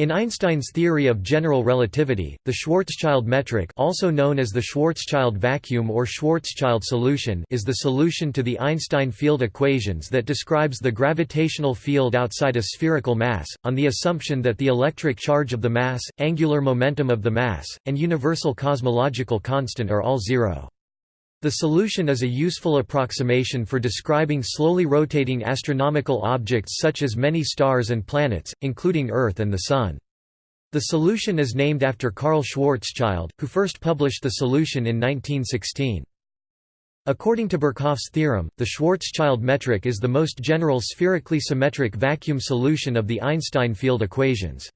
In Einstein's theory of general relativity, the Schwarzschild metric also known as the Schwarzschild vacuum or Schwarzschild solution is the solution to the Einstein field equations that describes the gravitational field outside a spherical mass, on the assumption that the electric charge of the mass, angular momentum of the mass, and universal cosmological constant are all zero. The solution is a useful approximation for describing slowly rotating astronomical objects such as many stars and planets, including Earth and the Sun. The solution is named after Karl Schwarzschild, who first published the solution in 1916. According to Birkhoff's theorem, the Schwarzschild metric is the most general spherically symmetric vacuum solution of the Einstein field equations.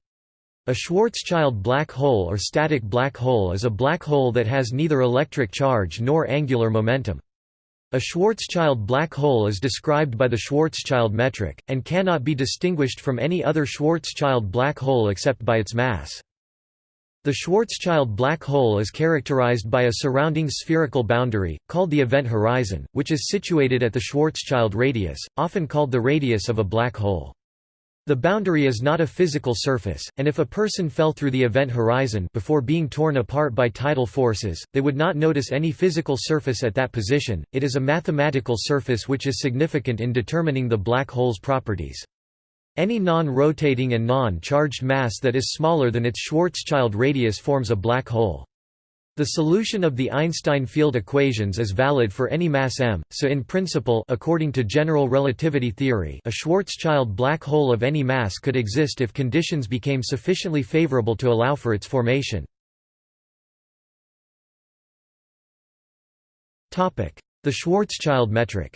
A Schwarzschild black hole or static black hole is a black hole that has neither electric charge nor angular momentum. A Schwarzschild black hole is described by the Schwarzschild metric, and cannot be distinguished from any other Schwarzschild black hole except by its mass. The Schwarzschild black hole is characterized by a surrounding spherical boundary, called the event horizon, which is situated at the Schwarzschild radius, often called the radius of a black hole. The boundary is not a physical surface, and if a person fell through the event horizon before being torn apart by tidal forces, they would not notice any physical surface at that position, it is a mathematical surface which is significant in determining the black hole's properties. Any non-rotating and non-charged mass that is smaller than its Schwarzschild radius forms a black hole. The solution of the Einstein field equations is valid for any mass m, so in principle according to general relativity theory a Schwarzschild black hole of any mass could exist if conditions became sufficiently favorable to allow for its formation. The Schwarzschild metric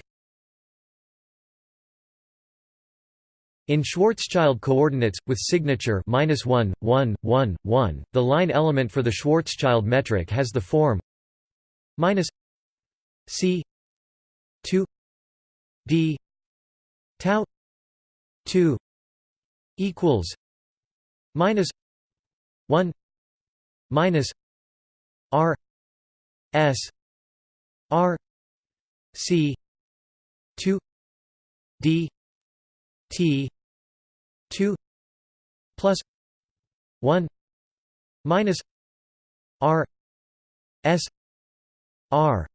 In Schwarzschild coordinates, with signature minus 1, 1, 1, 1, the line element for the Schwarzschild metric has the form minus c 2 d tau 2 equals minus 1 minus r s r c 2 d t 2 plus 1 minus r s r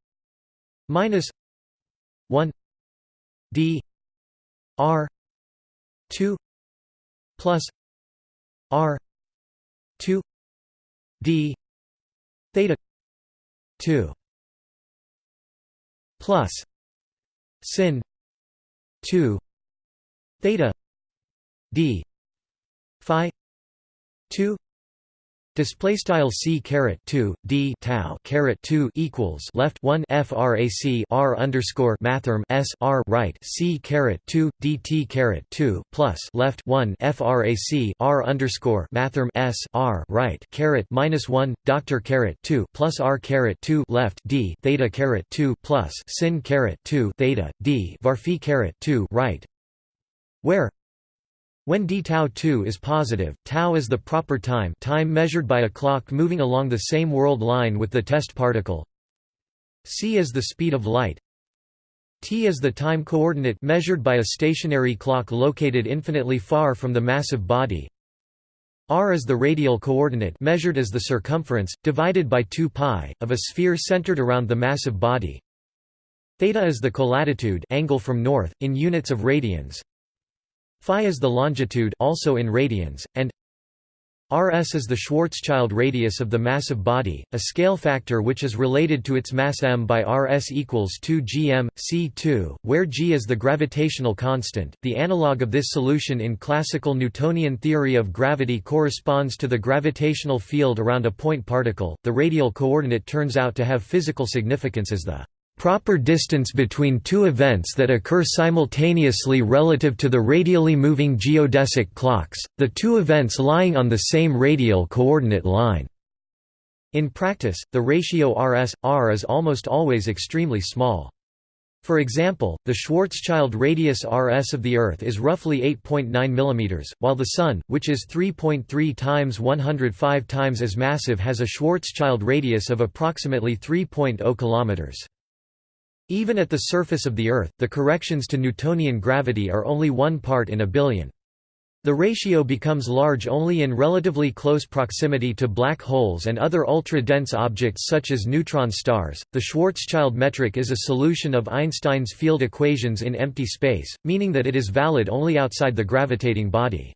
minus 1 d r 2 plus r 2 d theta 2 plus sin 2 theta d phi 2 Display style c caret two d tau caret two equals left one frac r underscore mathrm s r right c caret two dt caret two plus left one frac r underscore mathrm s r right caret minus one doctor caret two plus r caret two left d theta caret two plus sin caret two theta d varphi caret two right where when d tau 2 is positive, tau is the proper time time measured by a clock moving along the same world line with the test particle. C is the speed of light. T is the time coordinate measured by a stationary clock located infinitely far from the massive body. R is the radial coordinate measured as the circumference, divided by 2 pi, of a sphere centered around the massive body. Theta is the colatitude angle from north, in units of radians Phi is the longitude also in radians, and Rs is the Schwarzschild radius of the massive body, a scale factor which is related to its mass m by Rs equals 2 gm, c2, where g is the gravitational constant. The analog of this solution in classical Newtonian theory of gravity corresponds to the gravitational field around a point particle. The radial coordinate turns out to have physical significance as the proper distance between two events that occur simultaneously relative to the radially moving geodesic clocks, the two events lying on the same radial coordinate line. In practice, the ratio Rs-R is almost always extremely small. For example, the Schwarzschild radius Rs of the Earth is roughly 8.9 mm, while the Sun, which is 3.3 times 105 times as massive has a Schwarzschild radius of approximately 3.0 km. Even at the surface of the Earth, the corrections to Newtonian gravity are only one part in a billion. The ratio becomes large only in relatively close proximity to black holes and other ultra-dense objects such as neutron stars. The Schwarzschild metric is a solution of Einstein's field equations in empty space, meaning that it is valid only outside the gravitating body.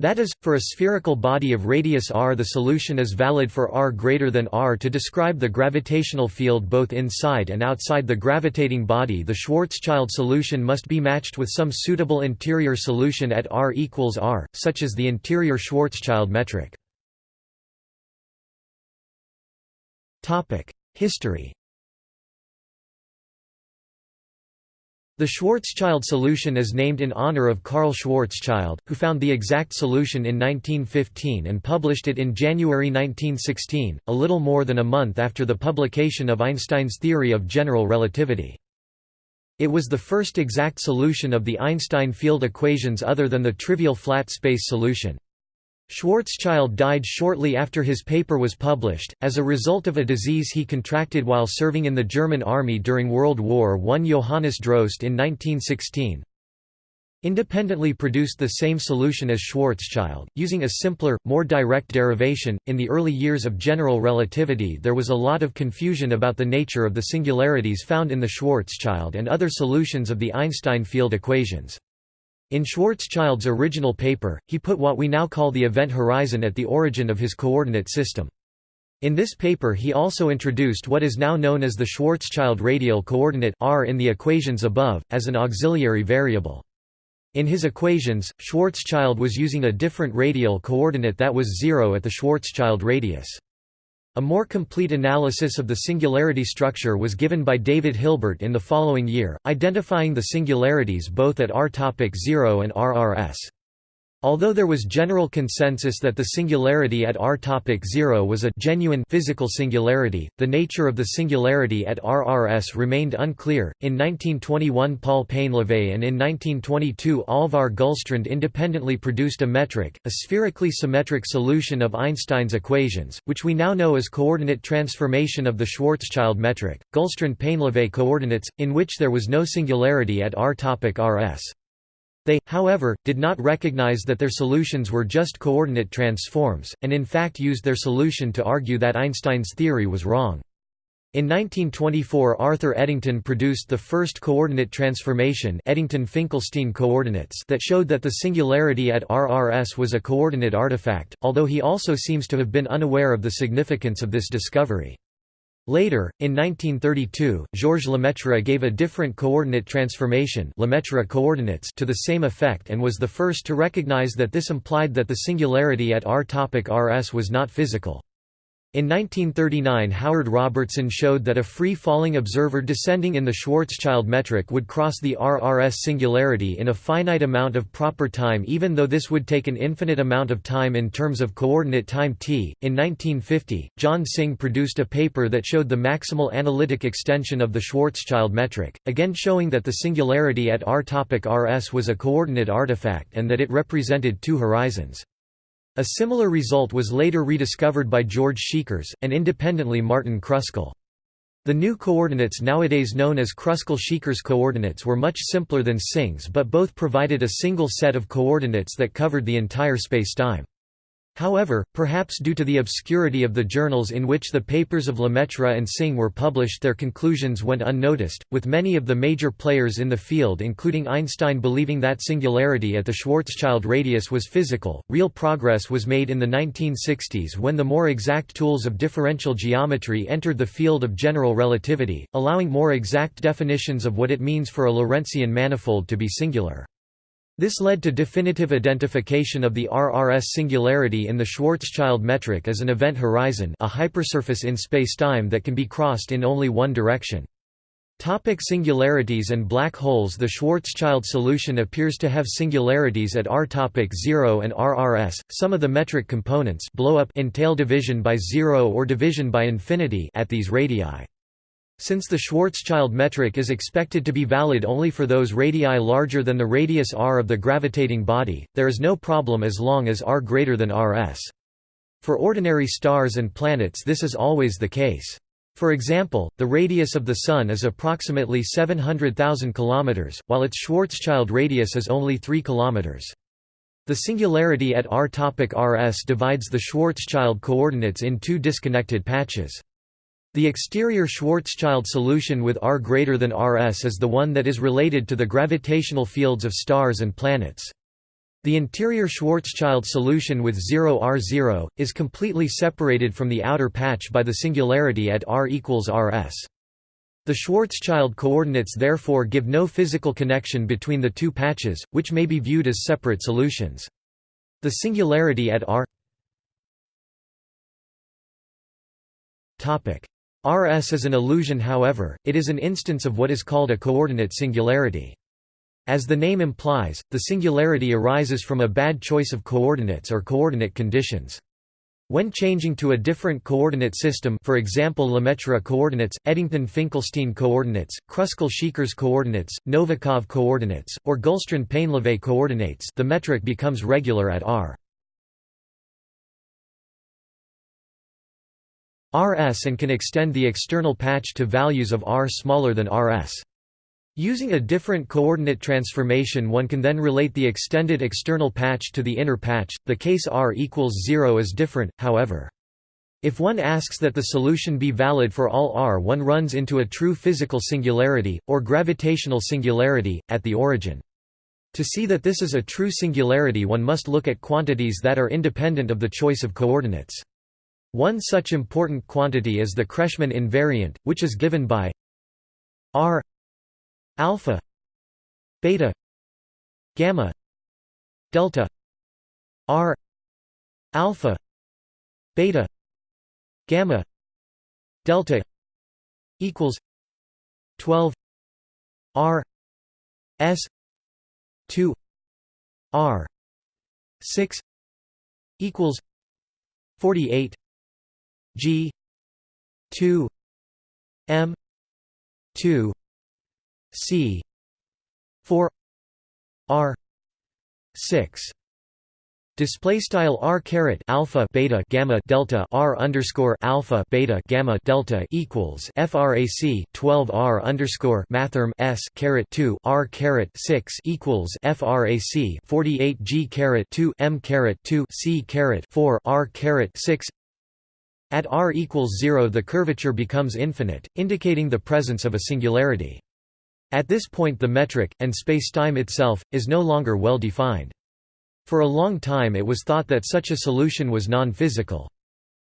That is, for a spherical body of radius r the solution is valid for r greater than r to describe the gravitational field both inside and outside the gravitating body the Schwarzschild solution must be matched with some suitable interior solution at r equals r, such as the interior Schwarzschild metric. History The Schwarzschild solution is named in honor of Karl Schwarzschild, who found the exact solution in 1915 and published it in January 1916, a little more than a month after the publication of Einstein's theory of general relativity. It was the first exact solution of the Einstein field equations other than the trivial flat space solution. Schwarzschild died shortly after his paper was published, as a result of a disease he contracted while serving in the German army during World War I. Johannes Droste in 1916 independently produced the same solution as Schwarzschild, using a simpler, more direct derivation. In the early years of general relativity, there was a lot of confusion about the nature of the singularities found in the Schwarzschild and other solutions of the Einstein field equations. In Schwarzschild's original paper, he put what we now call the event horizon at the origin of his coordinate system. In this paper he also introduced what is now known as the Schwarzschild radial coordinate r in the equations above, as an auxiliary variable. In his equations, Schwarzschild was using a different radial coordinate that was zero at the Schwarzschild radius. A more complete analysis of the singularity structure was given by David Hilbert in the following year, identifying the singularities both at r-0 and RRS. Although there was general consensus that the singularity at r-0 was a genuine physical singularity, the nature of the singularity at RRS remained unclear. In 1921 Paul Painlevé and in 1922 Allvar Gullstrand independently produced a metric, a spherically symmetric solution of Einstein's equations, which we now know as coordinate transformation of the Schwarzschild metric, Gullstrand-Painlevé coordinates, in which there was no singularity at r-rs. They, however, did not recognize that their solutions were just coordinate transforms, and in fact used their solution to argue that Einstein's theory was wrong. In 1924 Arthur Eddington produced the first coordinate transformation Eddington-Finkelstein coordinates that showed that the singularity at RRS was a coordinate artifact, although he also seems to have been unaware of the significance of this discovery. Later, in 1932, Georges Lemaitre gave a different coordinate transformation Lemaitre coordinates to the same effect and was the first to recognize that this implied that the singularity at r topic rs was not physical. In 1939 Howard Robertson showed that a free-falling observer descending in the Schwarzschild metric would cross the RRS singularity in a finite amount of proper time even though this would take an infinite amount of time in terms of coordinate time t. In 1950, John Synge produced a paper that showed the maximal analytic extension of the Schwarzschild metric, again showing that the singularity at r-rs was a coordinate artifact and that it represented two horizons. A similar result was later rediscovered by George Szekeres, and independently Martin Kruskal. The new coordinates nowadays known as Kruskal-Szekeres coordinates were much simpler than Synge's but both provided a single set of coordinates that covered the entire spacetime. However, perhaps due to the obscurity of the journals in which the papers of Lemaitre and Synge were published their conclusions went unnoticed, with many of the major players in the field including Einstein believing that singularity at the Schwarzschild radius was physical. Real progress was made in the 1960s when the more exact tools of differential geometry entered the field of general relativity, allowing more exact definitions of what it means for a Lorentzian manifold to be singular. This led to definitive identification of the RRS singularity in the Schwarzschild metric as an event horizon a hypersurface in spacetime that can be crossed in only one direction. Topic singularities and black holes The Schwarzschild solution appears to have singularities at r topic 0 and RRS. Some of the metric components blow up entail division by 0 or division by infinity at these radii. Since the Schwarzschild metric is expected to be valid only for those radii larger than the radius r of the gravitating body, there is no problem as long as r greater than rs. For ordinary stars and planets this is always the case. For example, the radius of the Sun is approximately 700,000 km, while its Schwarzschild radius is only 3 km. The singularity at r topic rs divides the Schwarzschild coordinates in two disconnected patches. The exterior Schwarzschild solution with r greater than rs is the one that is related to the gravitational fields of stars and planets. The interior Schwarzschild solution with 0 r0, is completely separated from the outer patch by the singularity at r equals rs. The Schwarzschild coordinates therefore give no physical connection between the two patches, which may be viewed as separate solutions. The singularity at r Rs is an illusion however, it is an instance of what is called a coordinate singularity. As the name implies, the singularity arises from a bad choice of coordinates or coordinate conditions. When changing to a different coordinate system for example Lemaitre coordinates, Eddington-Finkelstein coordinates, Kruskal-Szekeres coordinates, Novikov coordinates, or Gullstrand-Painlevé coordinates the metric becomes regular at r. rs and can extend the external patch to values of r smaller than rs. Using a different coordinate transformation one can then relate the extended external patch to the inner patch, the case r equals 0 is different, however. If one asks that the solution be valid for all r one runs into a true physical singularity, or gravitational singularity, at the origin. To see that this is a true singularity one must look at quantities that are independent of the choice of coordinates. One such important quantity is the Kretschmann invariant, which is given by r alpha beta gamma delta r alpha beta gamma delta equals 12 r s 2 r 6 equals 48 g 2 m 2 C four R six. Display style r caret alpha beta gamma delta r underscore alpha beta gamma delta equals frac 12 r underscore mathrm s caret 2 r caret 6 equals frac 48 g caret 2 m caret 2 c caret 4 r caret 6 at r equals 0 the curvature becomes infinite, indicating the presence of a singularity. At this point the metric, and spacetime itself, is no longer well defined. For a long time it was thought that such a solution was non-physical.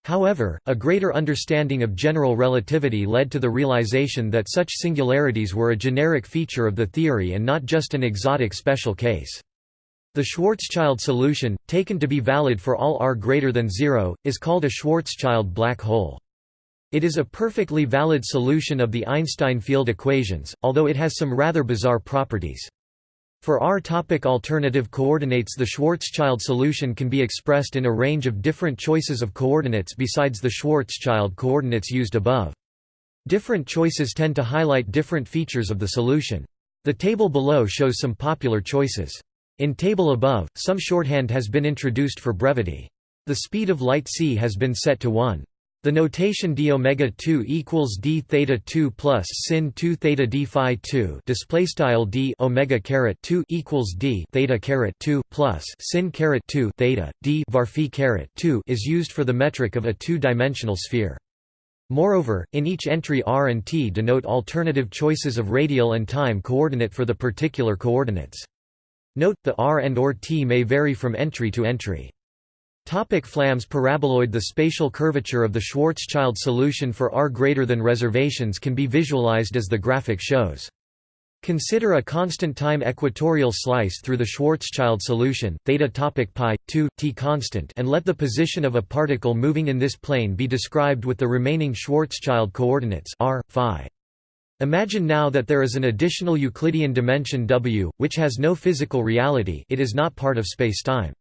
However, a greater understanding of general relativity led to the realization that such singularities were a generic feature of the theory and not just an exotic special case. The Schwarzschild solution, taken to be valid for all r greater than 0, is called a Schwarzschild black hole. It is a perfectly valid solution of the Einstein field equations, although it has some rather bizarre properties. For r-topic alternative coordinates the Schwarzschild solution can be expressed in a range of different choices of coordinates besides the Schwarzschild coordinates used above. Different choices tend to highlight different features of the solution. The table below shows some popular choices. In table above, some shorthand has been introduced for brevity. The speed of light c has been set to 1. The notation d omega 2 equals d theta 2 plus sin 2 theta d phi 2 display style d omega caret 2 equals d theta caret 2 plus sin caret 2 theta d var phi caret 2 is used for the metric of a two-dimensional sphere. Moreover, in each entry r and t denote alternative choices of radial and time coordinate for the particular coordinates. Note, the r and or t may vary from entry to entry. Topic Flamm's paraboloid The spatial curvature of the Schwarzschild solution for R greater than reservations can be visualized as the graphic shows. Consider a constant time equatorial slice through the Schwarzschild solution, theta topic pi 2 t constant, and let the position of a particle moving in this plane be described with the remaining Schwarzschild coordinates r phi. Imagine now that there is an additional Euclidean dimension w, which has no physical reality; it is not part of spacetime.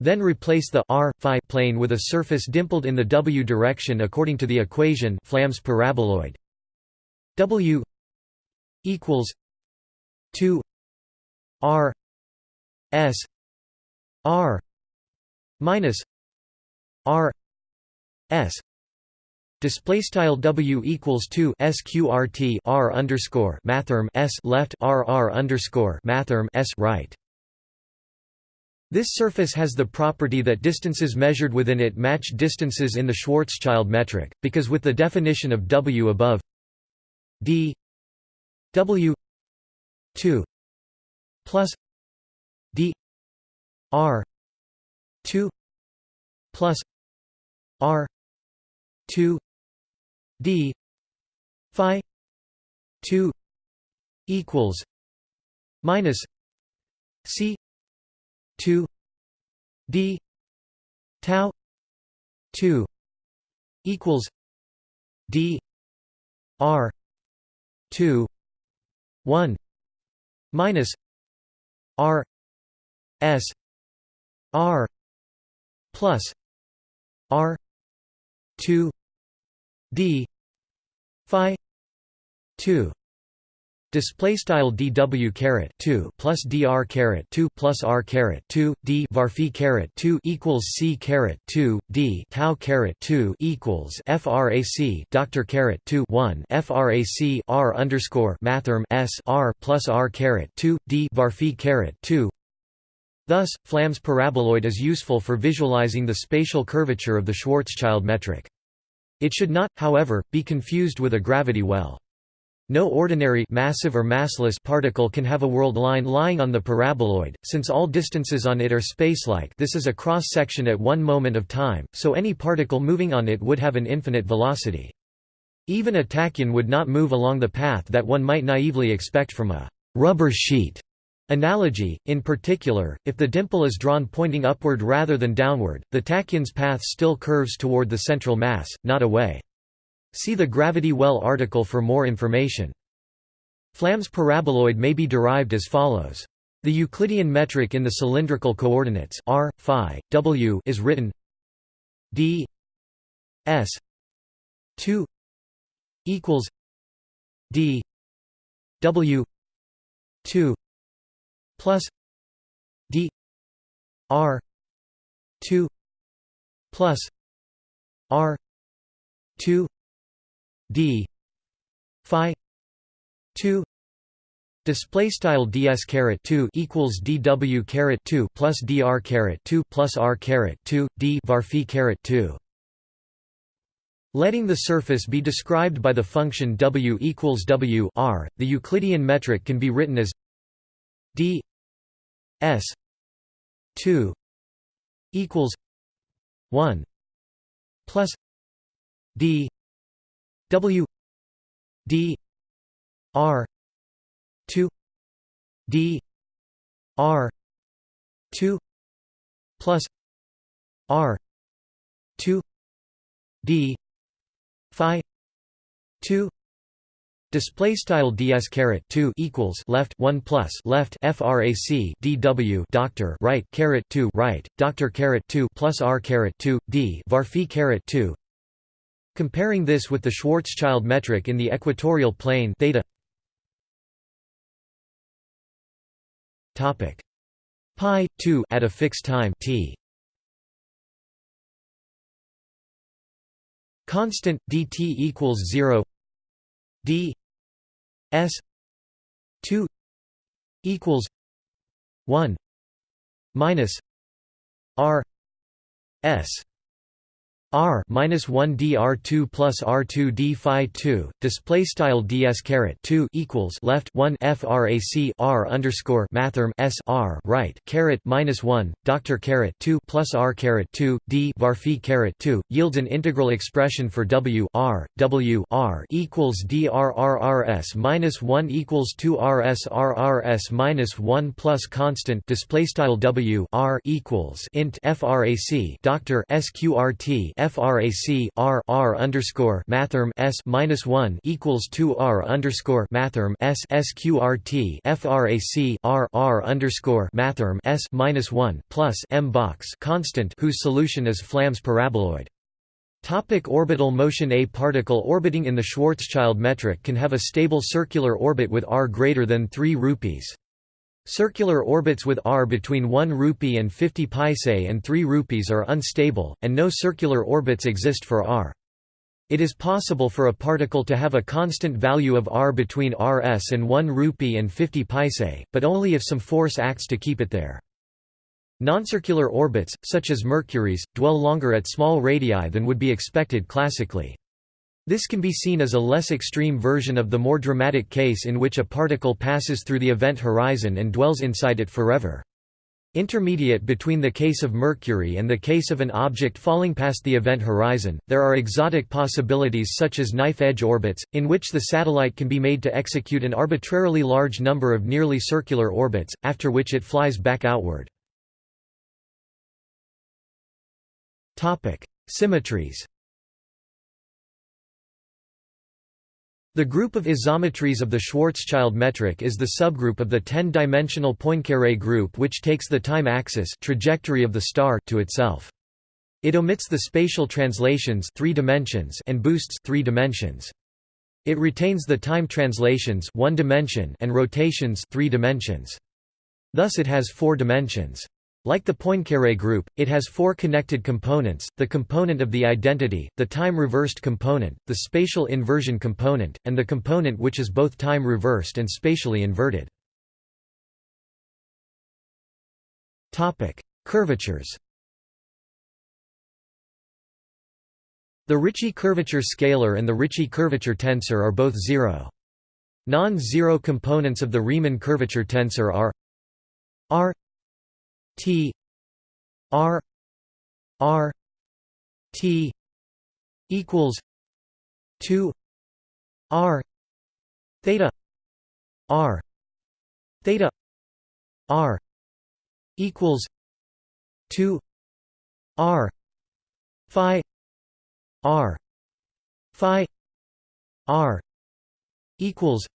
Then replace the r phi plane with a surface dimpled in the w direction according to the equation Flamm's paraboloid. W equals 2 r s r minus r s Display style W equals two sqrt r underscore mathrm s left r r underscore mathrm s right. This surface has the property that distances measured within it match distances in the Schwarzschild metric, because with the definition of W above d W 2 plus d R 2 plus R 2 d phi 2 equals minus c 2 d tau 2 equals d r 2 1 minus r s r plus r 2 d phi 2 Display style dw caret 2 plus dr caret 2 plus r caret 2 d var phi caret 2 equals c caret 2 d tau caret 2 equals frac doctor caret 2 1 frac r underscore mathrm s r plus r caret 2 d var phi caret 2. Thus, Flamm's paraboloid is useful for visualizing the spatial curvature of the Schwarzschild metric. It should not, however, be confused with a gravity well. No ordinary massive or massless particle can have a world line lying on the paraboloid, since all distances on it are spacelike this is a cross-section at one moment of time, so any particle moving on it would have an infinite velocity. Even a tachyon would not move along the path that one might naively expect from a «rubber sheet» analogy. In particular, if the dimple is drawn pointing upward rather than downward, the tachyon's path still curves toward the central mass, not away. See the gravity well article for more information. Flamm's paraboloid may be derived as follows. The Euclidean metric in the cylindrical coordinates r, phi, w is written d s 2 equals d w 2 plus d r 2 plus r 2 d phi 2 display style ds caret 2 equals dw caret 2 plus dr caret 2 plus r caret 2 d var phi caret 2 Letting the surface be described by the function w equals w r, the Euclidean metric can be written as d s 2 equals 1 plus d W D R two D R two plus R two D Phi two Display style ds caret two equals left one plus left frac dw doctor right caret two right doctor caret two plus r caret two d var phi caret two. Comparing this with the Schwarzschild metric in the equatorial plane theta. Topic. Pi 2 at a fixed time t. Constant dt equals 0 d s 2 equals 1 minus r s R minus one dr two plus R two d phi two display style ds caret two equals left one frac R underscore mathrm s R right caret minus one doctor caret two plus R caret two d var phi caret two yields an integral expression for W R W R equals drrrs minus one equals two RS RRS minus one plus constant display style W R equals int frac doctor sqrt frac r r underscore mathrm s minus one equals two r underscore mathrm s sqrt frac r r underscore mathrm s minus one plus m box constant whose solution is Flamm's paraboloid. Topic orbital motion A particle orbiting in the Schwarzschild metric can have a stable circular orbit with r greater than 3 rupees. Circular orbits with r between 1 rupee and 50 paise and 3 rupees are unstable, and no circular orbits exist for r. It is possible for a particle to have a constant value of r between rs and 1 rupee and 50 paise, but only if some force acts to keep it there. Noncircular orbits, such as Mercury's, dwell longer at small radii than would be expected classically. This can be seen as a less extreme version of the more dramatic case in which a particle passes through the event horizon and dwells inside it forever. Intermediate between the case of Mercury and the case of an object falling past the event horizon, there are exotic possibilities such as knife-edge orbits, in which the satellite can be made to execute an arbitrarily large number of nearly circular orbits, after which it flies back outward. Symmetries The group of isometries of the Schwarzschild metric is the subgroup of the 10-dimensional Poincaré group which takes the time axis trajectory of the star to itself. It omits the spatial translations three dimensions and boosts three dimensions. It retains the time translations one dimension and rotations three dimensions. Thus it has four dimensions. Like the Poincaré group, it has four connected components, the component of the identity, the time-reversed component, the spatial inversion component, and the component which is both time-reversed and spatially inverted. Curvatures The Ricci curvature scalar and the Ricci curvature tensor are both zero. Non-zero components of the Riemann curvature tensor are r T R R T equals two R theta R theta R equals two R Phi R Phi R equals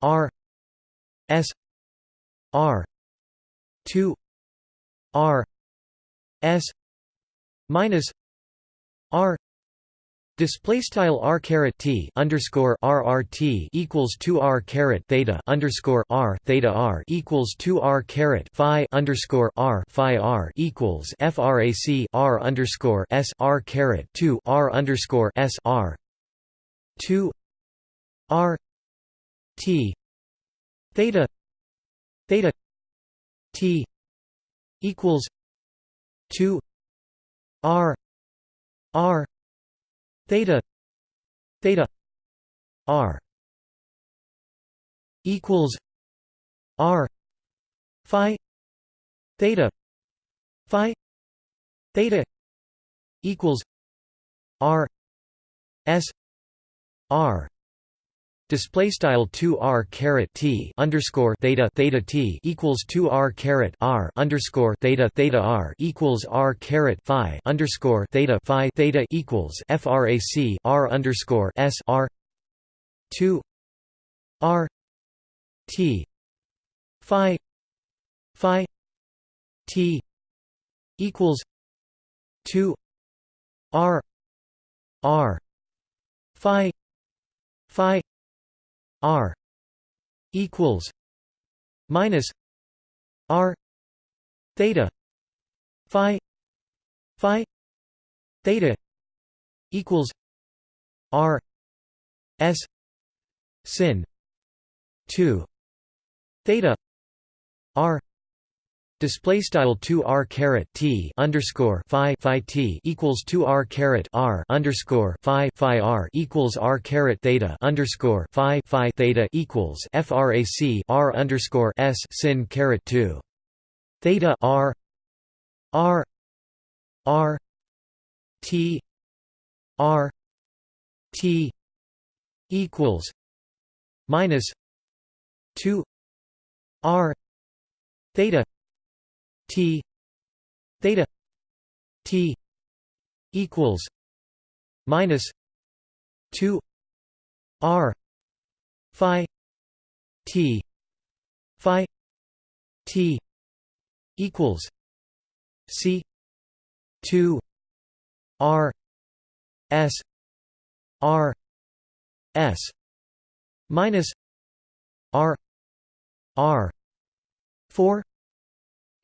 R S R two R S minus R Display style r caret t underscore rrt equals two r caret theta underscore r theta r equals two r caret phi underscore r phi r equals frac r underscore s r caret two r underscore s r two r t theta theta T equals two R R theta theta R equals R Phi theta Phi theta equals R S R Display style two r caret t underscore theta theta t equals two r caret r underscore theta theta r equals r caret phi underscore theta phi theta equals frac r underscore s r two r t phi phi t equals two r r phi phi R equals minus R theta Phi Phi theta equals R S sin two theta R Display style two r caret t underscore phi phi t equals two r caret r underscore phi phi r equals r caret theta underscore phi phi theta equals frac r underscore s sin caret two. Theta r r r t r t equals minus two r theta T theta T equals minus two R Phi T Phi T equals C two R S R S minus R R four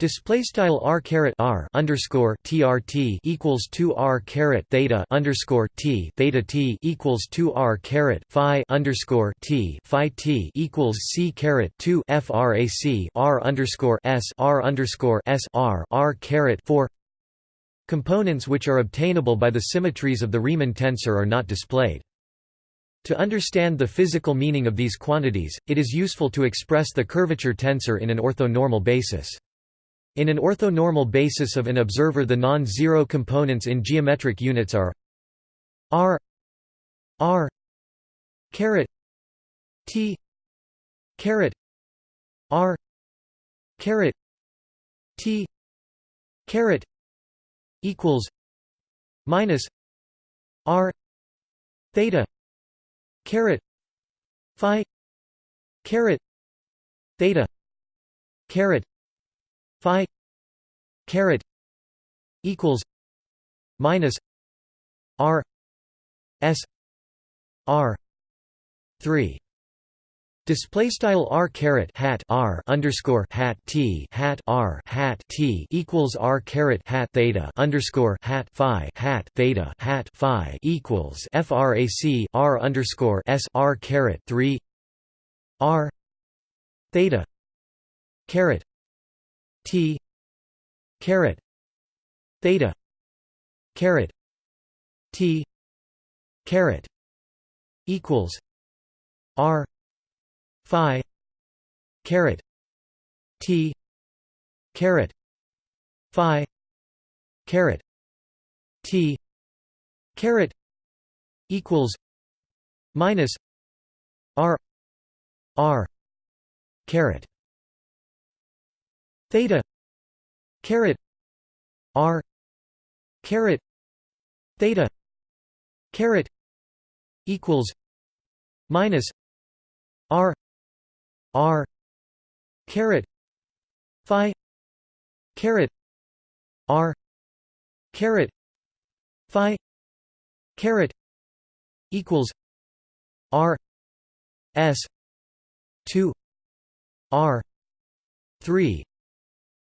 Display style r caret r underscore trt equals two r caret theta underscore t theta t equals two r caret phi underscore t phi t equals c caret two frac r underscore s r underscore s r r caret four. Components which are obtainable by the symmetries of the Riemann tensor are not displayed. To understand the physical meaning of these quantities, it is useful to express the curvature tensor in an orthonormal basis. In an orthonormal basis of an observer the non-zero components in geometric units are r r caret t caret r caret t caret equals minus r theta caret phi caret theta caret phi caret equals minus r s r 3 Display style r caret hat r underscore hat t hat r hat t equals r caret hat theta underscore hat phi hat theta hat phi equals frac r underscore s r caret three r theta caret T. Caret. Theta. Caret. T. Caret. Equals R. Phi. Caret. T. Caret. Phi. Caret. T. Caret. Equals minus R. R. Caret theta. Caret. R. Caret. Theta. Caret. Equals. Minus. R. R. Caret. Phi. Caret. R. Caret. Phi. Caret. Equals. R. S. 2 r. 3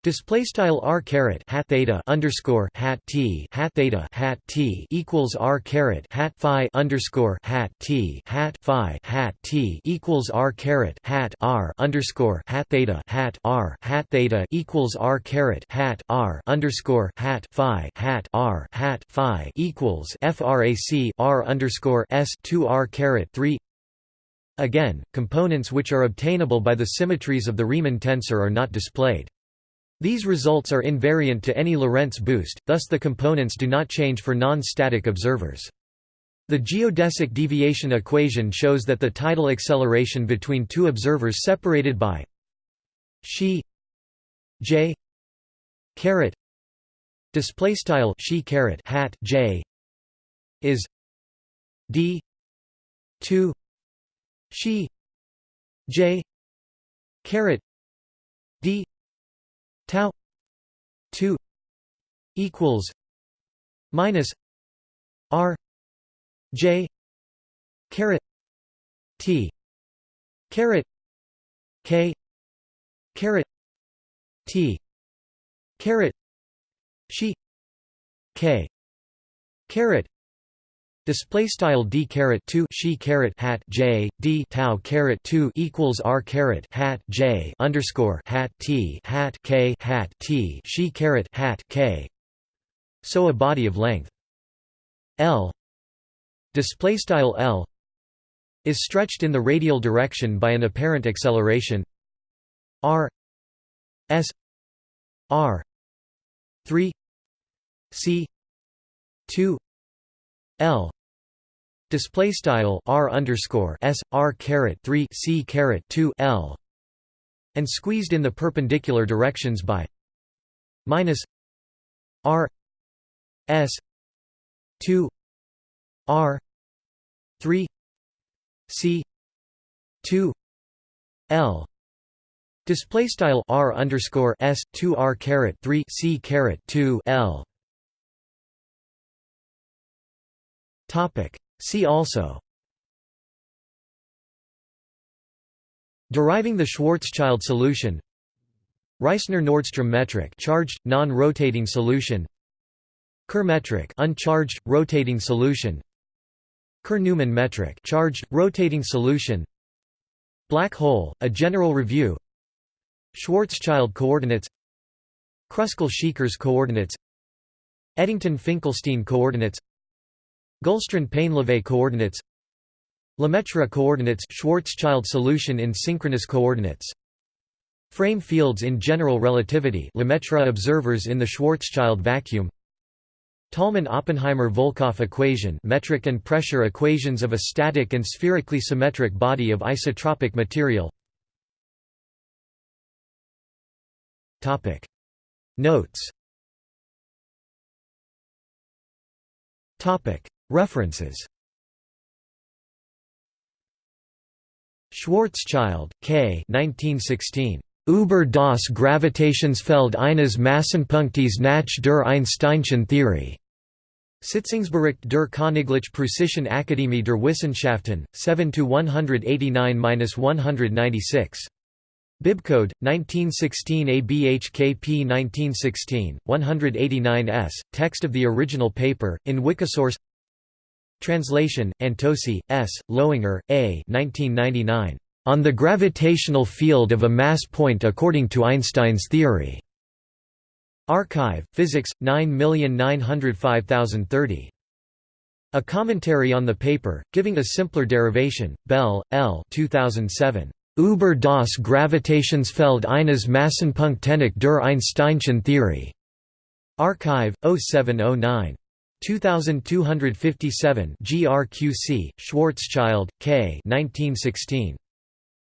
Display style r caret hat theta underscore hat t hat theta hat t equals r caret hat phi underscore hat t hat phi hat t equals r caret hat r underscore hat theta hat r hat theta equals r caret hat r underscore hat phi hat r hat phi equals frac r underscore s two r caret three Again, components which are obtainable by the symmetries of the Riemann tensor are not displayed. These results are invariant to any Lorentz boost, thus the components do not change for non-static observers. The geodesic deviation equation shows that the tidal acceleration between two observers separated by she j caret display style she caret hat j is d 2 she j caret d tau 2 equals minus r j caret t caret k caret t caret she k caret Display style d caret two she caret hat j d tau caret two equals r caret hat j underscore hat t hat k hat t she caret hat k. So a body of length. L. Display style l is stretched in the radial direction by an apparent acceleration. R s r 3 c 2 l display style r underscore s r caret 3 c caret 2 l and squeezed in the perpendicular directions by minus r s 2 r 3 c 2 l. Display style r underscore s 2 r caret 3 c caret 2 l. Topic See also. Deriving the Schwarzschild solution. Reissner-Nordström metric charged, non-rotating solution. Kerr metric uncharged, rotating solution. Kerr-Newman metric charged, rotating solution. Black hole, a general review. Schwarzschild coordinates. Kruskal-Szekeres coordinates. Eddington-Finkelstein coordinates Gullstrand-Painlevé coordinates Lemaitre coordinates Schwarzschild solution in synchronous coordinates Frame fields in general relativity Lemaitre observers in the Schwarzschild vacuum Tolman–Oppenheimer–Volkoff equation metric and pressure equations of a static and spherically symmetric body of isotropic material. Notes References Schwarzschild, K. 1916. Über das Gravitationsfeld eines Massenpunktes nach der Einsteinschen Theorie. Sitzungsbericht der Königlich Preußischen Akademie der Wissenschaften, 7 189–196. Bibcode 1916 ABHKP 1916 189s text of the original paper in Wikisource Translation Antoci S. Loinger A. 1999 On the gravitational field of a mass point according to Einstein's theory. Archive Physics 9905030 A commentary on the paper giving a simpler derivation Bel L. 2007 Über das Gravitationsfeld eines Massenpunktenek der Einsteinschen Theorie. Archive 0709 2257 GRQC Schwarzschild K 1916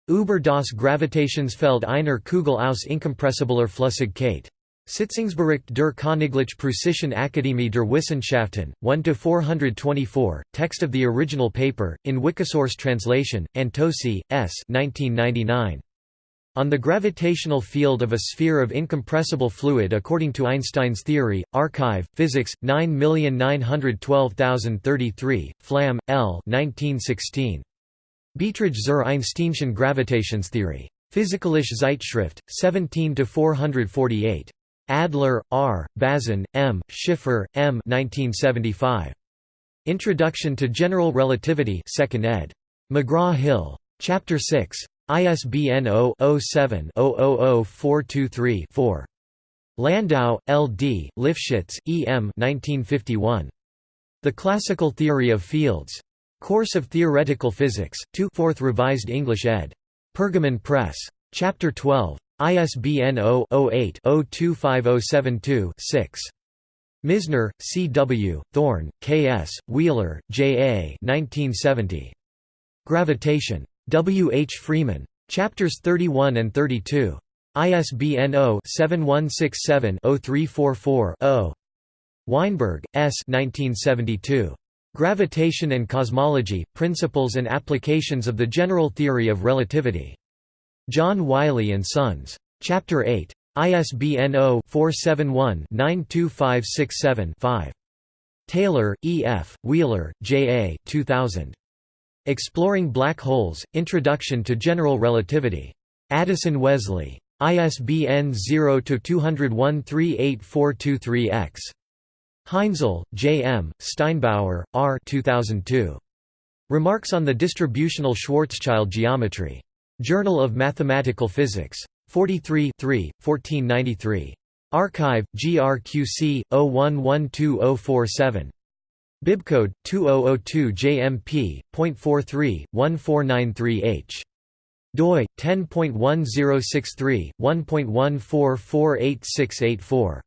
Über das Gravitationsfeld einer Kugel aus incompressibler Flüssigkeit Sitzungsbericht der Königlich Preußischen Akademie der Wissenschaften, 1–424, text of the original paper, in Wikisource translation, Antoci, S. 1999. On the gravitational field of a sphere of incompressible fluid according to Einstein's theory, Archive, Physics, 9912033, Flamm, L. 1916. Beiträge zur Einsteinschen Gravitationstheorie. Physikalische Zeitschrift, 17 448. Adler, R., Bazin, M., Schiffer, M. 1975. Introduction to General Relativity 2nd ed. McGraw-Hill. Chapter 6. ISBN 0-07-000423-4. Landau, L. D., Lifshitz, E. M. 1951. The Classical Theory of Fields. Course of Theoretical Physics, 2 4th Revised English ed. Pergamon Press. Chapter 12. ISBN 0-08-025072-6. Misner, C. W., Thorne, K. S., Wheeler, J. A. 1970. Gravitation. W. H. Freeman. Chapters 31 and 32. ISBN 0-7167-0344-0. Weinberg, S. 1972. Gravitation and Cosmology, Principles and Applications of the General Theory of Relativity. John Wiley & Sons. Chapter 8. ISBN 0-471-92567-5. Taylor, E. F., Wheeler, J. A. 2000. Exploring Black Holes, Introduction to General Relativity. Addison Wesley. ISBN 0-201-38423-X. Heinzle, J. M., Steinbauer, R. 2002. Remarks on the Distributional Schwarzschild Geometry. Journal of Mathematical Physics. 43 1493. Archive, GRQC, 01120047. Bibcode 2002 JMP.43 1493H. doi 10.1063 1.14486884.